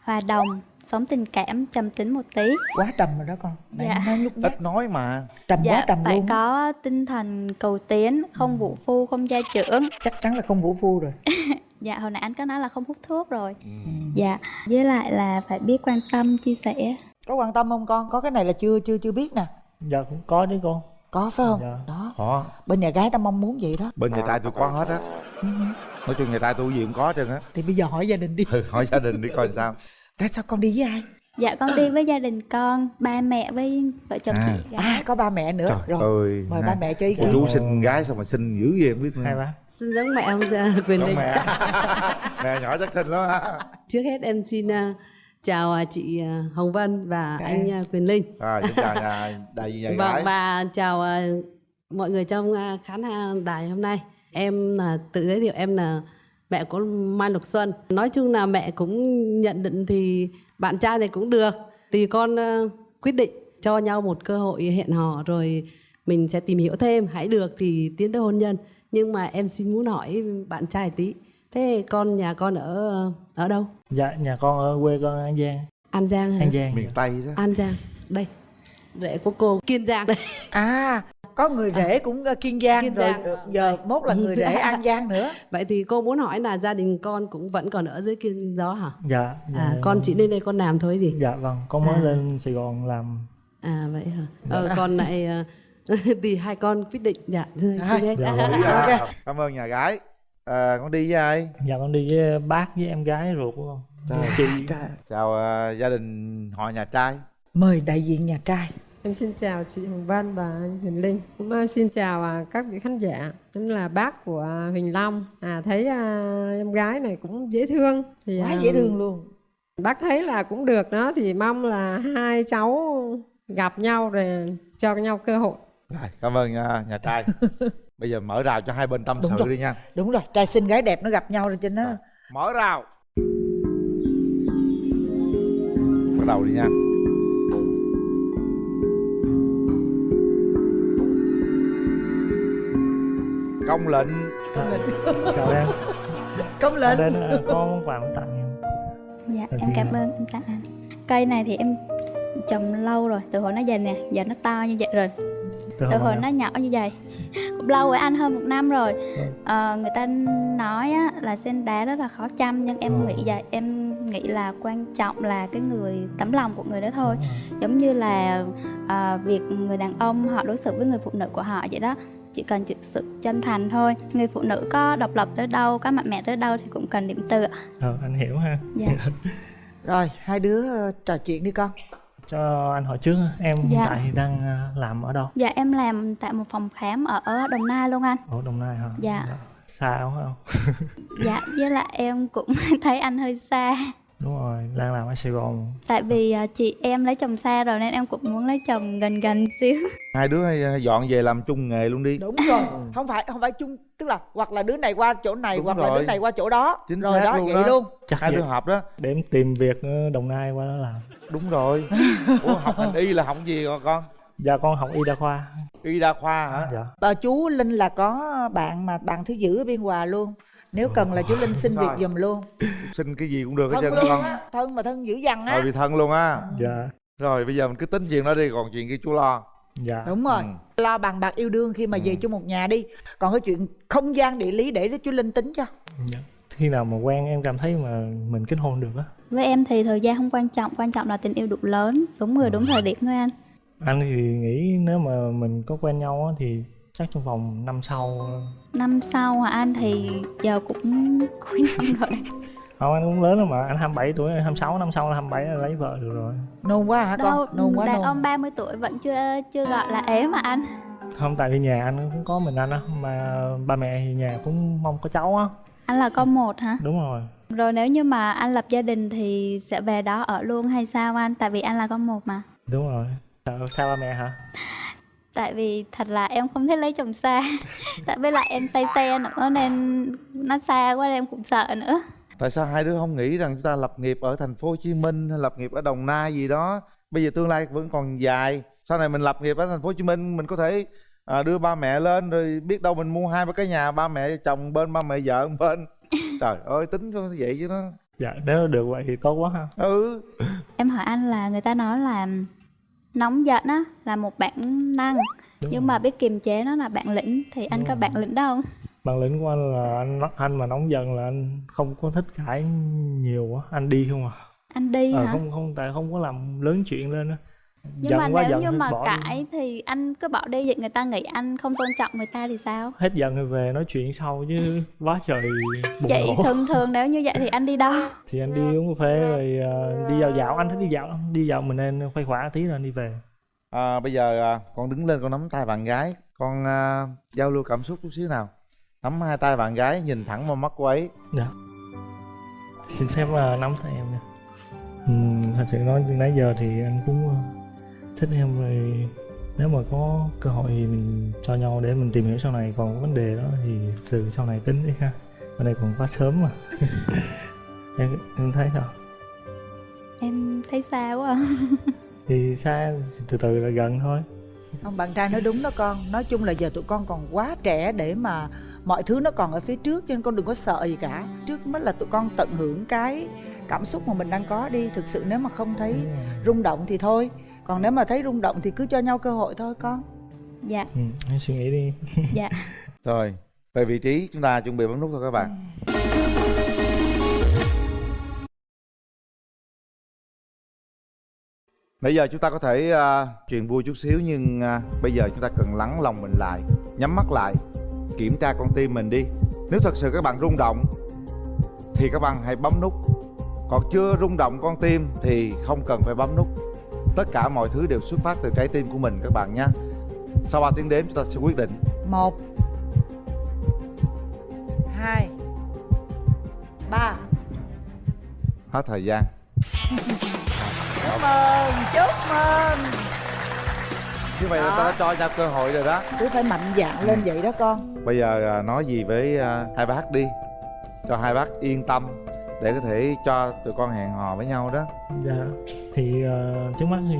hòa đồng, sống tình cảm, trầm tính một tí. Quá trầm rồi đó con. Nãy Dạ. nói lúc ít nói mà. Trầm Dạ, quá trầm phải luôn có tinh thần cầu tiến, không vũ phu, không gia trưởng. Chắc chắn là không vũ phu rồi. <laughs> Dạ, hồi nãy anh có nói là không hút thuốc rồi. Dạ, với lại là phải biết quan tâm, chia sẻ. Có quan tâm không con? Có cái này là chưa chưa chưa biết nè. Dạ cũng có chứ con có phải không? Dạ. đó. Khó. bên nhà gái ta mong muốn vậy đó. Bên nhà trai tôi có hết á. Ừ. nói chung nhà trai tôi gì cũng có hết trơn á. Thì bây giờ hỏi gia đình đi. Ừ, hỏi gia đình đi coi sao. <laughs> Tại sao con đi với ai? Dạ, con đi với gia đình con, ba mẹ với vợ chồng À. chị gái à có ba mẹ nữa. Trời rồi ơi mời ha. ba mẹ cho ý Cô kiến. Chú sinh gái sao mà sinh dữ vậy không biết nữa. Hai bác Xin giống mẹ ông Quyền Linh. mẹ. <laughs> Mẹ nhỏ chắc xinh lắm ha Trước hết em xin ờ, chào ờ, chị ờ, Hồng Vân và Dạ anh ờ, Quyền Linh. à, xin chào nhà đại diện nhà Vâng gái và chào mọi người trong khán hàng đài hôm nay. Em là tự giới thiệu em là mẹ của Mai Lục Xuân. Nói chung là mẹ cũng nhận định thì bạn trai này cũng được. Thì con quyết định cho nhau một cơ hội hẹn hò rồi mình sẽ tìm hiểu thêm. Hãy được thì tiến tới hôn nhân. Nhưng mà em xin muốn hỏi bạn trai tí. Thế con nhà con ở ở đâu? dạ nhà con ở quê con an giang An Giang hả? an giang miền tây đó An Giang. Đây. Rễ của cô Kiên Giang đây. <laughs> à có người rể cũng ờ, kiên giang Kiên rồi Giang. ờ, giờ mốt là người rể an giang nữa <laughs> Vậy thì cô muốn hỏi là gia đình con cũng vẫn còn ở dưới Kiên Gió hả? dạ À, dạ, con chỉ lên đây con làm thôi gì? dạ vâng con mới À. lên sài gòn làm À vậy hả? Ờ, còn lại ờ, <laughs> thì hai con quyết định dạ. Dạ, Dạ, Ok. dạ. cảm ơn nhà gái à, con đi với ai dạ con đi với bác với em gái ruột của con Trời. chị Trời. chào à, gia đình họ nhà trai mời đại diện nhà trai Em xin chào chị Hồng Vân và anh Huỳnh Linh. Cũng ờ, xin chào à, các vị khán giả, cũng là bác của Huỳnh Long. À thấy à, em gái này cũng dễ thương. Thì quá à, dễ thương luôn Bác thấy là cũng được đó thì mong là hai cháu gặp nhau rồi cho nhau cơ hội. rồi cảm ơn à, nhà trai <laughs> bây giờ mở rào cho hai bên tâm Đúng sự rồi. đi nha. Đúng rồi trai xinh gái đẹp nó gặp nhau rồi trên đó mở rào. Bắt đầu đi nha. Công lệnh. Chào <laughs> em? Công lệnh. Đến ờ, có món quà muốn tặng em. Dạ, Đầu em cảm ơn anh tặng anh Cây này thì em trồng lâu rồi, từ hồi nó dày nè, giờ nó to như vậy rồi. Từ Từ hồi nó nhỏ như vậy lâu rồi anh hơn một năm rồi. Ờ, người ta nói á, là sen đá rất là khó chăm nhưng em nghĩ vậy em nghĩ là quan trọng là cái người tấm lòng của người đó thôi. Giống như là ờ, việc người đàn ông họ đối xử với người phụ nữ của họ vậy đó chỉ cần sự chân thành thôi. Người phụ nữ có độc lập tới đâu có mạnh mẽ tới đâu thì cũng cần điểm tựa. Ờ anh hiểu ha. Dạ. <laughs> rồi hai đứa ờ, trò chuyện đi con cho anh hỏi trước. Em hiện Dạ. tại thì đang à, làm ở đâu? Dạ em làm tại một phòng khám ở đồng nai luôn anh. Ở đồng nai hả? Dạ. xa không không? Dạ với lại em cũng <laughs> thấy anh hơi xa đúng rồi đang làm ở sài gòn. Tại vì à, chị em lấy chồng xa rồi nên em cũng muốn lấy chồng gần gần xíu. <laughs> Hai đứa hay à, dọn về làm chung nghề luôn đi. Đúng rồi không phải không phải chung tức là hoặc là đứa này qua chỗ này Đúng hoặc là rồi. đứa này qua chỗ đó. Chính rồi xác đó luôn vậy đó. luôn. Chắc hai vậy. đứa hợp đó. Để em tìm việc ở đồng nai qua đó làm. Đúng rồi. <laughs> Ủa học ngành y là học gì con con? Dạ con học y đa khoa. Y đa khoa hả? Dạ. Bà chú linh là có bạn mà bạn thứ giữ ở biên hòa luôn nếu cần là chú linh xin việc giùm luôn. Xin cái gì cũng được hết trơn luôn con thân mà thân dữ dằn á. Rồi bị thân luôn á. Dạ. Rồi bây giờ mình cứ tính chuyện đó đi còn chuyện kia chú lo. Dạ. Đúng rồi. Ừ. lo bằng bạc yêu đương khi mà về chung một nhà đi. Còn cái chuyện không gian địa lý để cho chú linh tính cho. Dạ. Khi nào mà quen em cảm thấy mà mình kết hôn được á. Với em thì thời gian không quan trọng quan trọng là tình yêu đủ lớn. Đúng người đúng thời điểm thôi anh. Anh thì nghĩ nếu mà mình có quen nhau á thì chắc trong vòng năm sau. Năm sau hả anh? Thì giờ cũng cuối năm <laughs> rồi. Không anh cũng lớn rồi mà anh 27 tuổi 26 năm sau là 27 là lấy vợ được rồi. Nôn quá hả đâu con nôn quá đàn nôn. ông 30 tuổi vẫn chưa chưa gọi là ế mà anh. Không tại vì nhà anh cũng có mình anh á mà ba mẹ thì nhà cũng mong có cháu á. Anh là con một hả? Đúng rồi. Rồi nếu như mà anh lập gia đình thì sẽ về đó ở luôn hay sao anh? Tại vì anh là con một mà. Đúng rồi. Sao, sao ba mẹ hả tại vì thật là em không thích lấy chồng xa. <laughs> Tại với lại em say xe nữa nên nó xa quá em cũng sợ nữa. Tại sao hai đứa không nghĩ rằng chúng ta lập nghiệp ở thành phố Hồ Chí Minh hay lập nghiệp ở Đồng Nai gì đó? Bây giờ tương lai vẫn còn dài. Sau này mình lập nghiệp ở thành phố Hồ Chí Minh mình có thể à, đưa ba mẹ lên rồi biết đâu mình mua hai ba cái nhà ba mẹ chồng bên ba mẹ vợ bên. <laughs> Trời ơi tính cho vậy chứ nó dạ nếu được vậy thì tốt quá ha. Ừ. Em hỏi anh là người ta nói là nóng giận á là một bản năng. Đúng nhưng mà biết kiềm chế nó là bản lĩnh thì anh có bản lĩnh đâu bản lĩnh của anh là anh anh mà nóng giận là anh không có thích cãi nhiều quá. Anh đi không à? Anh đi Ờ, hả? không không tại không có làm lớn chuyện lên á nhưng mà nếu như thì mà bỏ đi. cãi thì anh cứ bỏ đi vậy người ta nghĩ anh không tôn trọng người ta thì sao? Hết giận rồi về nói chuyện sau chứ quá trời bùng vậy nổ thường thường nếu như vậy thì anh đi đâu? <laughs> Thì anh đi uống cà phê rồi ờ, đi dạo dạo. Anh thích đi dạo đi dạo mình nên khuây khỏa tí rồi anh đi về. À, bây giờ à, con đứng lên con nắm tay bạn gái. Con à, giao lưu cảm xúc chút xíu nào. Nắm hai tay bạn gái nhìn thẳng vào mắt cô ấy. Dạ. Xin phép ờ, nắm tay em nha. Ừm, thật sự nói từ nãy giờ thì anh cũng ờ, thích em rồi. Nếu mà có cơ hội thì mình cho nhau để mình tìm hiểu sau này. Còn vấn đề đó thì từ sau này tính đi ha. Ở đây còn quá sớm mà. <laughs> Em em thấy sao? Em thấy xa quá à. <laughs> thì xa từ từ là gần thôi. Không bạn trai nói đúng đó con. Nói chung là giờ tụi con còn quá trẻ để mà mọi thứ nó còn ở phía trước cho nên con đừng có sợ gì cả. Trước mắt là tụi con tận hưởng cái cảm xúc mà mình đang có đi. Thực sự nếu mà không thấy rung động thì thôi còn nếu mà thấy rung động thì cứ cho nhau cơ hội thôi con dạ ừ, suy nghĩ đi <laughs> dạ rồi về vị trí chúng ta chuẩn bị bấm nút thôi các bạn Nãy giờ chúng ta có thể uh, chuyện vui chút xíu nhưng à, bây giờ chúng ta cần lắng lòng mình lại, nhắm mắt lại, kiểm tra con tim mình đi. Nếu thật sự các bạn rung động thì các bạn hãy bấm nút. Còn chưa rung động con tim thì không cần phải bấm nút. Tất cả mọi thứ đều xuất phát từ trái tim của mình các bạn nhé. Sau 3 tiếng đếm chúng ta sẽ quyết định. một hai ba Hết thời gian. chúc mừng chúc mừng Như vậy là ta đã cho nhau cơ hội rồi đó. cứ phải mạnh dạn lên vậy đó con Bây giờ à, nói gì với à, hai bác đi Cho hai bác yên tâm Để có thể cho tụi con hẹn hò với nhau đó. Dạ. Thì ờ, trước mắt thì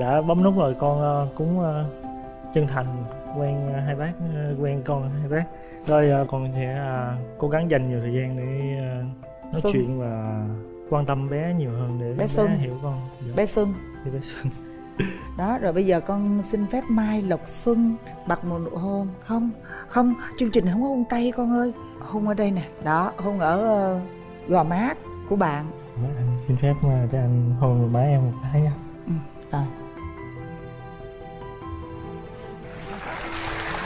đã bấm nút rồi con ờ, cũng ờ, chân thành quen ờ, hai bác ờ, quen con hai bác. Rồi ờ, con sẽ ờ, cố gắng dành nhiều thời gian để ờ, nói Xuân. chuyện và quan tâm bé nhiều hơn để Bé bé Xuân. hiểu con. Dạ. bé xuân. Thì bé Xuân. <laughs> Đó rồi bây giờ con xin phép mai lộc xuân bật một nụ hôn. Không không chương trình không có hôn tay con ơi. Hôn ở đây nè. Đó hôn ở gò má của bạn. Anh xin phép ờ, cho anh hôn một má em một cái nha rồi.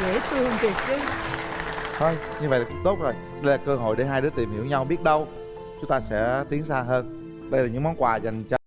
Dễ thương thiệt chứ. Thôi như vậy là cũng tốt rồi. Đây là cơ hội để hai đứa tìm hiểu nhau biết đâu chúng ta sẽ tiến xa hơn. Đây là những món quà dành cho